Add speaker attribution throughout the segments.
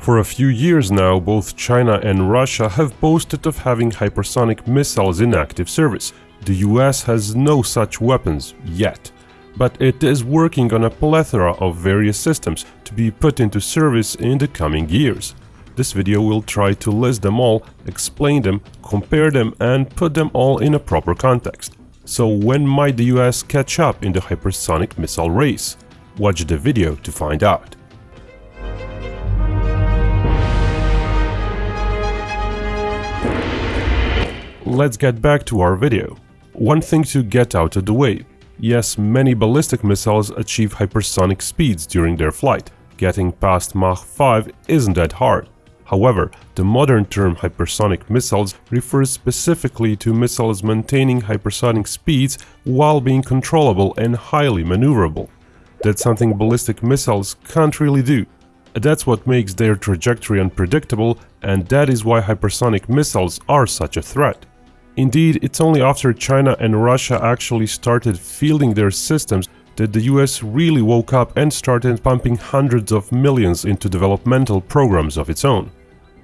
Speaker 1: For a few years now, both China and Russia have boasted of having hypersonic missiles in active service. The US has no such weapons yet, but it is working on a plethora of various systems to be put into service in the coming years. This video will try to list them all, explain them, compare them and put them all in a proper context. So when might the US catch up in the hypersonic missile race? Watch the video to find out. Let's get back to our video. One thing to get out of the way. Yes, many ballistic missiles achieve hypersonic speeds during their flight. Getting past Mach 5 isn't that hard. However, the modern term hypersonic missiles refers specifically to missiles maintaining hypersonic speeds while being controllable and highly maneuverable. That's something ballistic missiles can't really do. That's what makes their trajectory unpredictable and that is why hypersonic missiles are such a threat. Indeed, it's only after China and Russia actually started fielding their systems that the US really woke up and started pumping hundreds of millions into developmental programs of its own.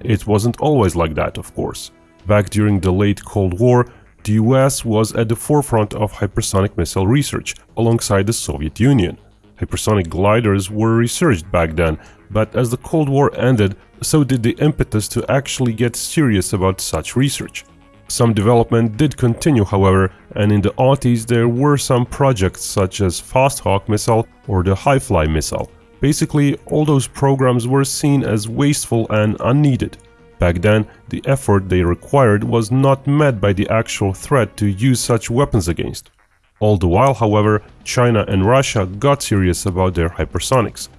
Speaker 1: It wasn't always like that, of course. Back during the late Cold War, the US was at the forefront of hypersonic missile research, alongside the Soviet Union. Hypersonic gliders were researched back then, but as the Cold War ended, so did the impetus to actually get serious about such research. Some development did continue however, and in the aughties there were some projects such as Fast Hawk missile or the HyFly missile. Basically, all those programs were seen as wasteful and unneeded. Back then, the effort they required was not met by the actual threat to use such weapons against. All the while, however, China and Russia got serious about their hypersonics.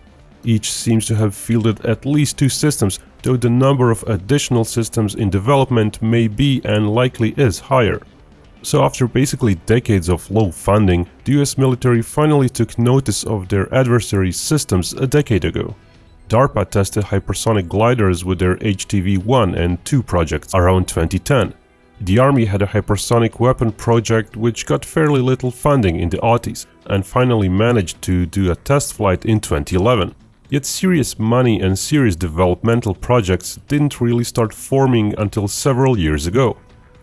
Speaker 1: Each seems to have fielded at least two systems though the number of additional systems in development may be and likely is higher. So after basically decades of low funding, the US military finally took notice of their adversaries' systems a decade ago. DARPA tested hypersonic gliders with their HTV-1 and 2 projects around 2010. The army had a hypersonic weapon project which got fairly little funding in the aughties and finally managed to do a test flight in 2011. Yet serious money and serious developmental projects didn't really start forming until several years ago,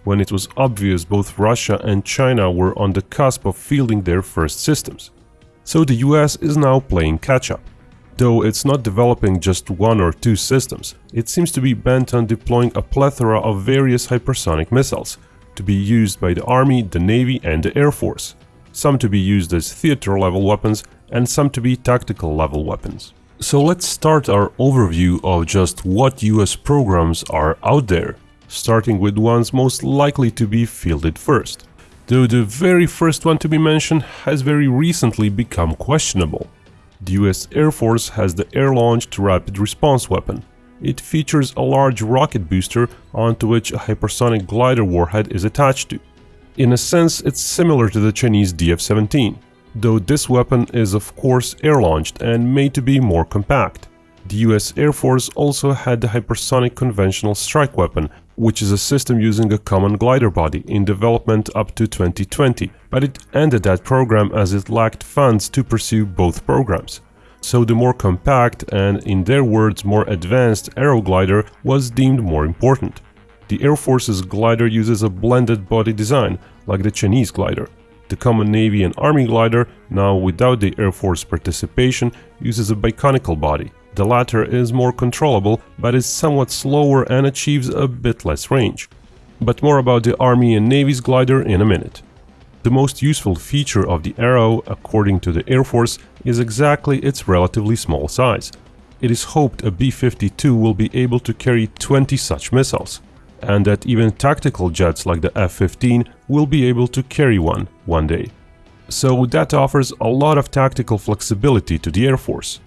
Speaker 1: when it was obvious both Russia and China were on the cusp of fielding their first systems. So the US is now playing catch-up. Though it's not developing just one or two systems, it seems to be bent on deploying a plethora of various hypersonic missiles, to be used by the Army, the Navy and the Air Force, some to be used as theater-level weapons and some to be tactical-level weapons. So let's start our overview of just what US programs are out there, starting with ones most likely to be fielded first. Though the very first one to be mentioned has very recently become questionable. The US Air Force has the Air-Launched Rapid Response Weapon. It features a large rocket booster onto which a hypersonic glider warhead is attached to. In a sense, it's similar to the Chinese DF-17 though this weapon is of course air-launched and made to be more compact. The US Air Force also had the Hypersonic Conventional Strike Weapon, which is a system using a common glider body in development up to 2020, but it ended that program as it lacked funds to pursue both programs. So the more compact and, in their words, more advanced Arrow glider was deemed more important. The Air Force's glider uses a blended body design, like the Chinese glider. The common Navy and Army glider, now without the Air Force participation, uses a biconical body. The latter is more controllable, but is somewhat slower and achieves a bit less range. But more about the Army and Navy's glider in a minute. The most useful feature of the Arrow, according to the Air Force, is exactly its relatively small size. It is hoped a B-52 will be able to carry 20 such missiles and that even tactical jets like the F-15 will be able to carry one one day. So that offers a lot of tactical flexibility to the Air Force.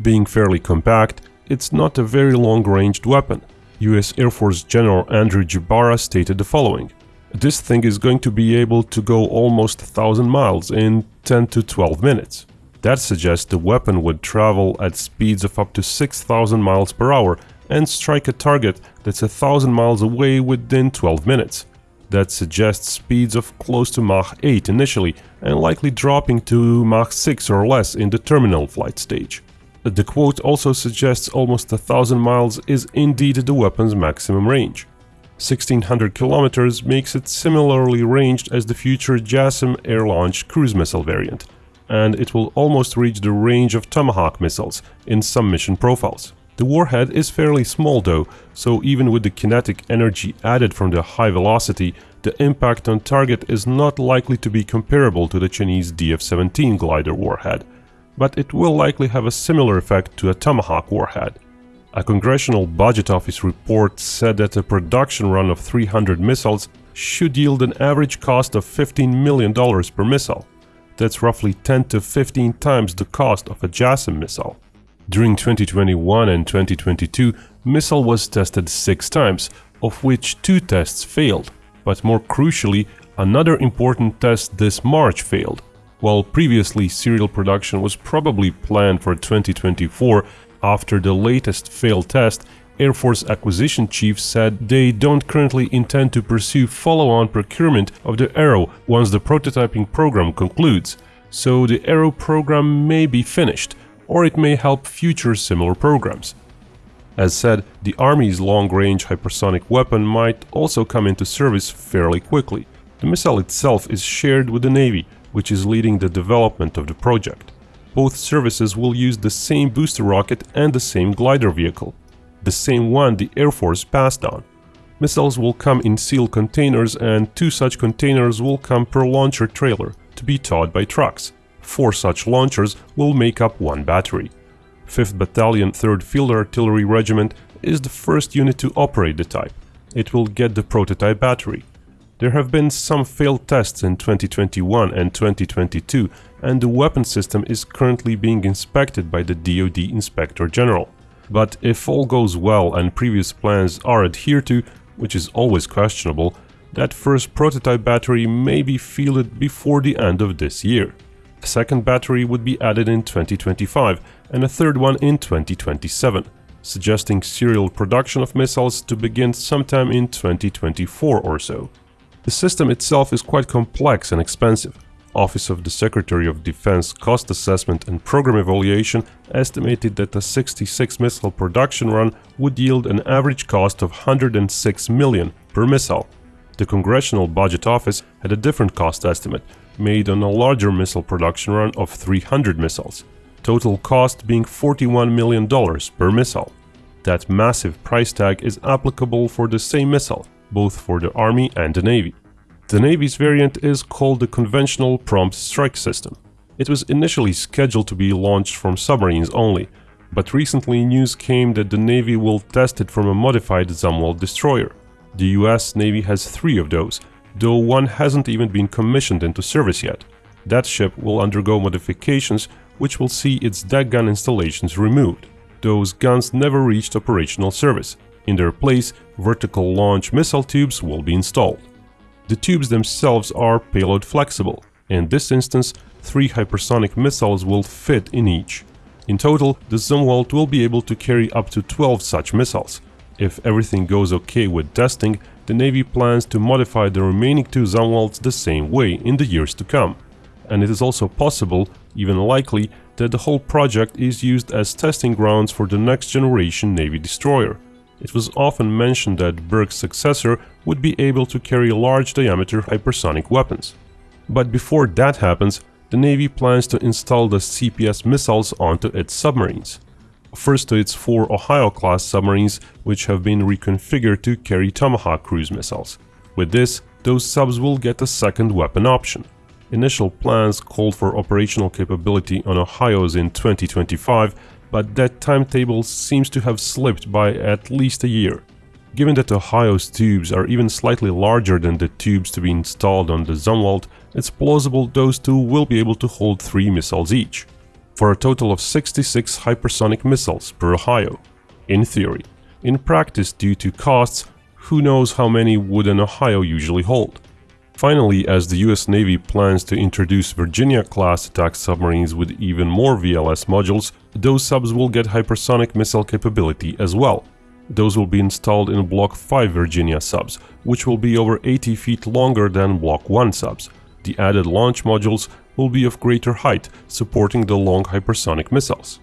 Speaker 1: Being fairly compact, it's not a very long-ranged weapon. US Air Force General Andrew Gebara stated the following. This thing is going to be able to go almost 1000 miles in 10 to 12 minutes. That suggests the weapon would travel at speeds of up to 6000 miles per hour and strike a target that's a thousand miles away within 12 minutes. That suggests speeds of close to Mach 8 initially and likely dropping to Mach 6 or less in the terminal flight stage. The quote also suggests almost a thousand miles is indeed the weapon's maximum range. 1600 kilometers makes it similarly ranged as the future JASSM air-launched cruise missile variant, and it will almost reach the range of Tomahawk missiles in some mission profiles. The warhead is fairly small though, so even with the kinetic energy added from the high velocity, the impact on target is not likely to be comparable to the Chinese DF-17 glider warhead, but it will likely have a similar effect to a Tomahawk warhead. A Congressional Budget Office report said that a production run of 300 missiles should yield an average cost of $15 million per missile. That's roughly 10 to 15 times the cost of a JASSM missile. During 2021 and 2022, missile was tested six times, of which two tests failed. But more crucially, another important test this March failed. While previously serial production was probably planned for 2024, after the latest failed test, Air Force Acquisition Chief said they don't currently intend to pursue follow-on procurement of the Arrow once the prototyping program concludes, so the Arrow program may be finished, or it may help future similar programs. As said, the Army's long-range hypersonic weapon might also come into service fairly quickly. The missile itself is shared with the Navy, which is leading the development of the project. Both services will use the same booster rocket and the same glider vehicle, the same one the Air Force passed on. Missiles will come in sealed containers and two such containers will come per launcher trailer to be towed by trucks. Four such launchers will make up one battery. 5th Battalion 3rd Field Artillery Regiment is the first unit to operate the type. It will get the prototype battery. There have been some failed tests in 2021 and 2022 and the weapon system is currently being inspected by the DoD Inspector General. But if all goes well and previous plans are adhered to, which is always questionable, that first prototype battery may be fielded before the end of this year. A second battery would be added in 2025 and a third one in 2027, suggesting serial production of missiles to begin sometime in 2024 or so. The system itself is quite complex and expensive. Office of the Secretary of Defense Cost Assessment and Program Evaluation estimated that a 66 missile production run would yield an average cost of 106 million per missile. The Congressional Budget Office had a different cost estimate, made on a larger missile production run of 300 missiles, total cost being $41 million per missile. That massive price tag is applicable for the same missile, both for the Army and the Navy. The Navy's variant is called the Conventional Prompt Strike System. It was initially scheduled to be launched from submarines only, but recently news came that the Navy will test it from a modified Zumwalt destroyer. The US Navy has three of those, though one hasn't even been commissioned into service yet. That ship will undergo modifications which will see its deck gun installations removed. Those guns never reached operational service. In their place, vertical launch missile tubes will be installed. The tubes themselves are payload flexible. In this instance, three hypersonic missiles will fit in each. In total, the Zumwalt will be able to carry up to 12 such missiles. If everything goes okay with testing, the Navy plans to modify the remaining two Zumwalts the same way in the years to come. And it is also possible, even likely, that the whole project is used as testing grounds for the next generation Navy destroyer. It was often mentioned that Burke's successor would be able to carry large diameter hypersonic weapons. But before that happens, the Navy plans to install the CPS missiles onto its submarines first to its four Ohio-class submarines, which have been reconfigured to carry Tomahawk cruise missiles. With this, those subs will get a second weapon option. Initial plans called for operational capability on Ohio's in 2025, but that timetable seems to have slipped by at least a year. Given that Ohio's tubes are even slightly larger than the tubes to be installed on the Zumwalt, it's plausible those two will be able to hold three missiles each for a total of 66 hypersonic missiles per Ohio, in theory. In practice, due to costs, who knows how many would an Ohio usually hold. Finally, as the US Navy plans to introduce Virginia-class attack submarines with even more VLS modules, those subs will get hypersonic missile capability as well. Those will be installed in Block 5 Virginia subs, which will be over 80 feet longer than Block 1 subs. The added launch modules will be of greater height, supporting the long hypersonic missiles.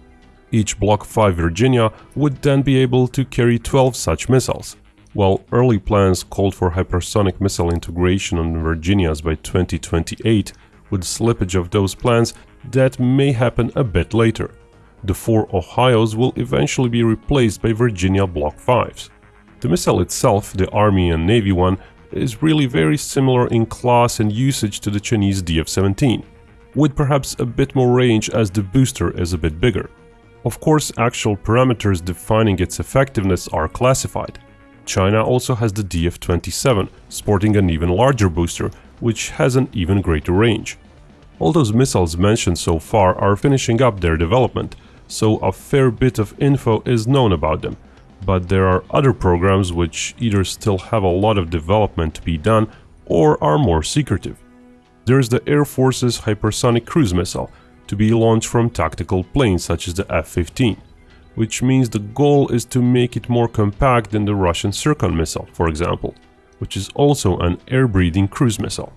Speaker 1: Each Block 5 Virginia would then be able to carry 12 such missiles. While early plans called for hypersonic missile integration on the Virginias by 2028, with slippage of those plans, that may happen a bit later. The four Ohio's will eventually be replaced by Virginia Block 5s. The missile itself, the Army and Navy one, is really very similar in class and usage to the Chinese DF-17, with perhaps a bit more range as the booster is a bit bigger. Of course, actual parameters defining its effectiveness are classified. China also has the DF-27, sporting an even larger booster, which has an even greater range. All those missiles mentioned so far are finishing up their development, so a fair bit of info is known about them, but there are other programs which either still have a lot of development to be done or are more secretive. There's the Air Force's hypersonic cruise missile, to be launched from tactical planes such as the F-15, which means the goal is to make it more compact than the Russian Zircon missile, for example, which is also an air-breathing cruise missile.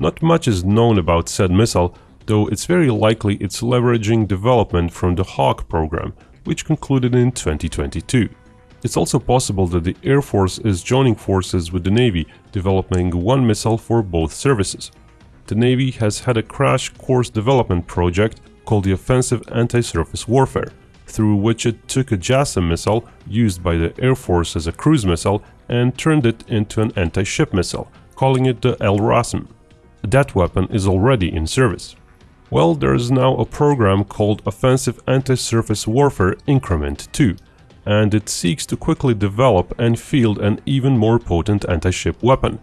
Speaker 1: Not much is known about said missile, though it's very likely it's leveraging development from the HAWC program, which concluded in 2022. It's also possible that the Air Force is joining forces with the Navy, developing one missile for both services. The Navy has had a crash course development project called the Offensive Anti-Surface Warfare, through which it took a JASSM missile used by the Air Force as a cruise missile and turned it into an anti-ship missile, calling it the LRASM. That weapon is already in service. Well, there is now a program called Offensive Anti-Surface Warfare Increment 2, and it seeks to quickly develop and field an even more potent anti-ship weapon.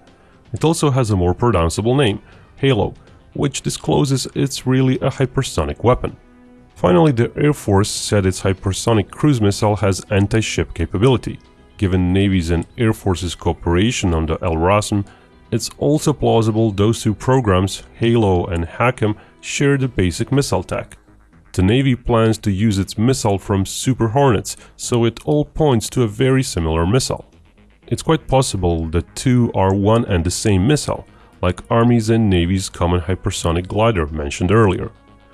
Speaker 1: It also has a more pronounceable name, Halo, which discloses it's really a hypersonic weapon. Finally, the Air Force said its hypersonic cruise missile has anti-ship capability. Given Navy's and Air Force's cooperation on the LRASM, it's also plausible those two programs, Halo and HACM, share the basic missile tech. The Navy plans to use its missile from Super Hornets, so it all points to a very similar missile. It's quite possible the two are one and the same missile, like Army's and Navy's common hypersonic glider mentioned earlier.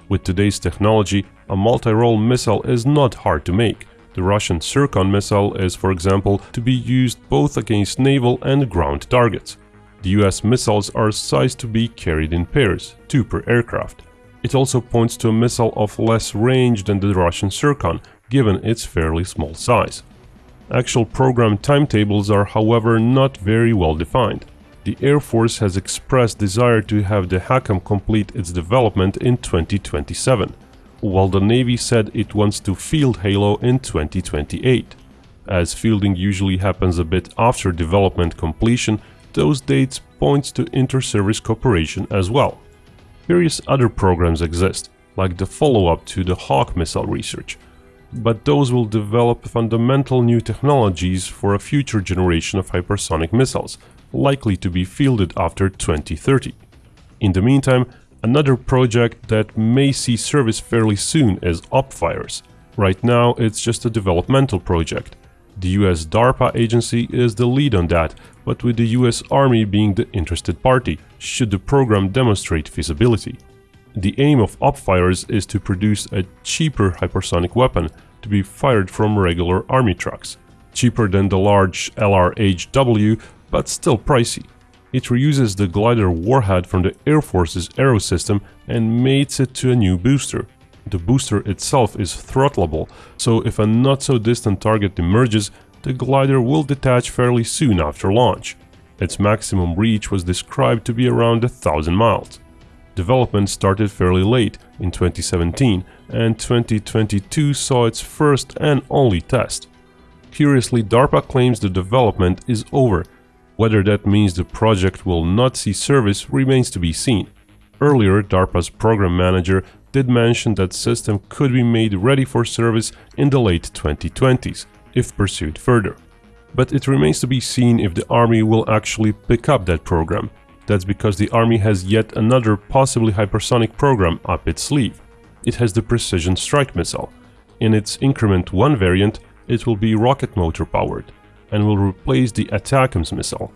Speaker 1: With today's technology, a multi-role missile is not hard to make. The Russian Zircon missile is, for example, to be used both against naval and ground targets. The US missiles are sized to be carried in pairs, two per aircraft. It also points to a missile of less range than the Russian Zircon, given its fairly small size. Actual program timetables are however not very well defined. The Air Force has expressed desire to have the HACM complete its development in 2027, while the Navy said it wants to field Halo in 2028. As fielding usually happens a bit after development completion, those dates points to inter-service cooperation as well. Various other programs exist, like the follow-up to the HAWC missile research, but those will develop fundamental new technologies for a future generation of hypersonic missiles, likely to be fielded after 2030. In the meantime, another project that may see service fairly soon is OpFires. Right now it's just a developmental project. The US DARPA agency is the lead on that, but with the US Army being the interested party, should the program demonstrate feasibility. The aim of OpFires is to produce a cheaper hypersonic weapon to be fired from regular army trucks. Cheaper than the large LRHW, but still pricey. It reuses the glider warhead from the Air Force's Arrow system and mates it to a new booster. The booster itself is throttleable, so if a not-so-distant target emerges, the glider will detach fairly soon after launch. Its maximum reach was described to be around a thousand miles. Development started fairly late, in 2017, and 2022 saw its first and only test. Curiously, DARPA claims the development is over. Whether that means the project will not see service remains to be seen. Earlier, DARPA's program manager did mention that system could be made ready for service in the late 2020s, if pursued further. But it remains to be seen if the army will actually pick up that program. That's because the army has yet another possibly hypersonic program up its sleeve. It has the Precision Strike missile. In its Increment 1 variant, it will be rocket motor powered and will replace the ATACMS missile.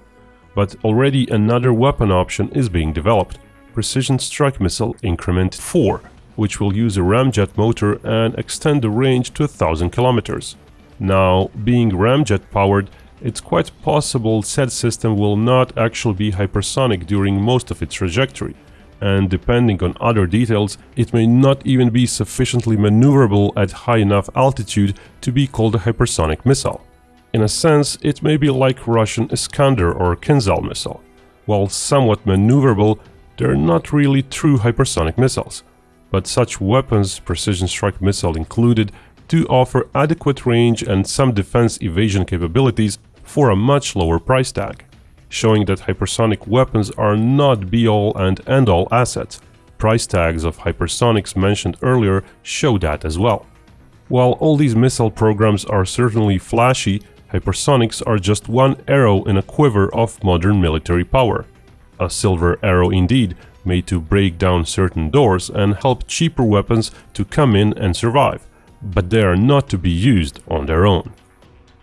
Speaker 1: But already another weapon option is being developed, Precision Strike Missile Increment 4. which will use a ramjet motor and extend the range to 1000 kilometers. Now, being ramjet powered, it's quite possible said system will not actually be hypersonic during most of its trajectory, and depending on other details, it may not even be sufficiently maneuverable at high enough altitude to be called a hypersonic missile. In a sense, it may be like Russian Iskander or Kinzhal missile. While somewhat maneuverable, they're not really true hypersonic missiles. But such weapons, precision strike missile included, do offer adequate range and some defense evasion capabilities for a much lower price tag, showing that hypersonic weapons are not be-all and end-all assets. Price tags of hypersonics mentioned earlier show that as well. While all these missile programs are certainly flashy, hypersonics are just one arrow in a quiver of modern military power. A silver arrow indeed, made to break down certain doors and help cheaper weapons to come in and survive but they are not to be used on their own.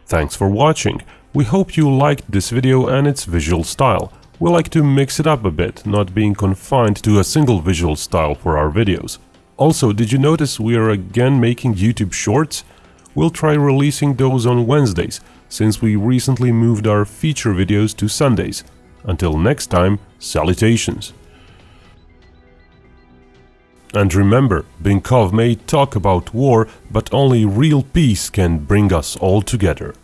Speaker 1: Thanks for watching. We hope you liked this video and its visual style. We like to mix it up a bit, not being confined to a single visual style for our videos. Also, did you notice we are again making YouTube Shorts? We'll try releasing those on Wednesdays, since we recently moved our feature videos to Sundays. Until next time, salutations! And remember, Binkov may talk about war, but only real peace can bring us all together.